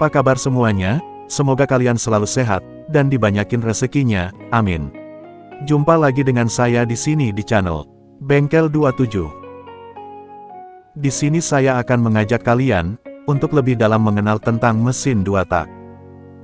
Apa kabar semuanya? Semoga kalian selalu sehat, dan dibanyakin rezekinya, amin. Jumpa lagi dengan saya di sini di channel Bengkel 27. Di sini saya akan mengajak kalian untuk lebih dalam mengenal tentang mesin dua tak.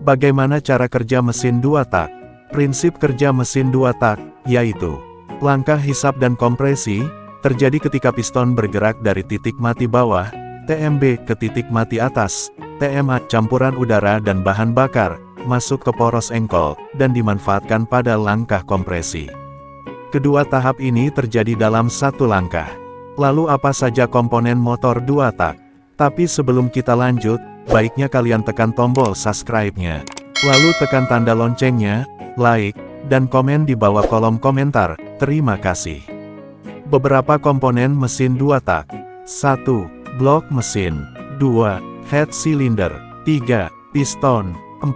Bagaimana cara kerja mesin dua tak? Prinsip kerja mesin dua tak, yaitu langkah hisap dan kompresi, terjadi ketika piston bergerak dari titik mati bawah, TMB, ke titik mati atas, TMA, campuran udara dan bahan bakar, masuk ke poros engkol, dan dimanfaatkan pada langkah kompresi. Kedua tahap ini terjadi dalam satu langkah. Lalu apa saja komponen motor dua tak? Tapi sebelum kita lanjut, baiknya kalian tekan tombol subscribe-nya. Lalu tekan tanda loncengnya, like, dan komen di bawah kolom komentar, terima kasih. Beberapa komponen mesin dua tak. 1. Blok mesin. 2. Head cylinder. 3. Piston. 4.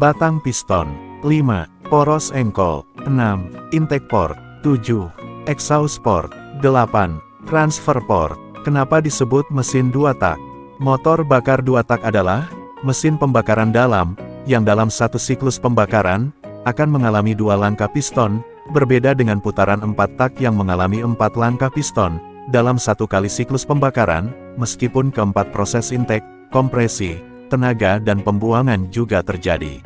Batang piston. 5. Poros engkol. 6. Intake port. 7. Exhaust port. 8. Transfer port. Kenapa disebut mesin dua tak? Motor bakar dua tak adalah mesin pembakaran dalam, yang dalam satu siklus pembakaran, akan mengalami dua langkah piston, berbeda dengan putaran empat tak yang mengalami empat langkah piston, dalam satu kali siklus pembakaran, meskipun keempat proses intake, kompresi, tenaga dan pembuangan juga terjadi.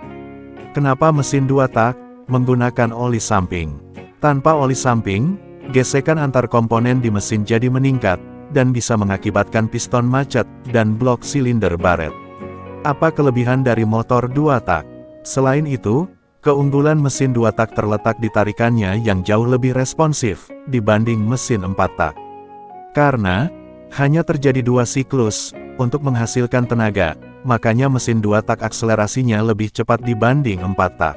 Kenapa mesin dua tak? Menggunakan oli samping. Tanpa oli samping, gesekan antar komponen di mesin jadi meningkat, dan bisa mengakibatkan piston macet, dan blok silinder baret. Apa kelebihan dari motor dua tak? Selain itu, keunggulan mesin dua tak terletak di tarikannya yang jauh lebih responsif, dibanding mesin empat tak. Karena, hanya terjadi dua siklus, untuk menghasilkan tenaga, makanya mesin dua tak akselerasinya lebih cepat dibanding empat tak.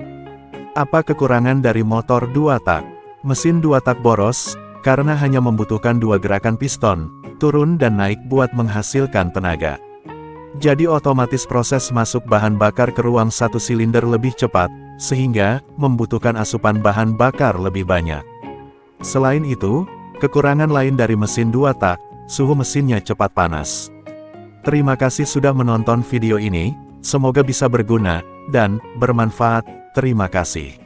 Apa kekurangan dari motor dua tak? Mesin dua tak boros, karena hanya membutuhkan dua gerakan piston, turun dan naik buat menghasilkan tenaga. Jadi otomatis proses masuk bahan bakar ke ruang satu silinder lebih cepat, sehingga membutuhkan asupan bahan bakar lebih banyak. Selain itu, kekurangan lain dari mesin dua tak, suhu mesinnya cepat panas. Terima kasih sudah menonton video ini, semoga bisa berguna, dan bermanfaat, terima kasih.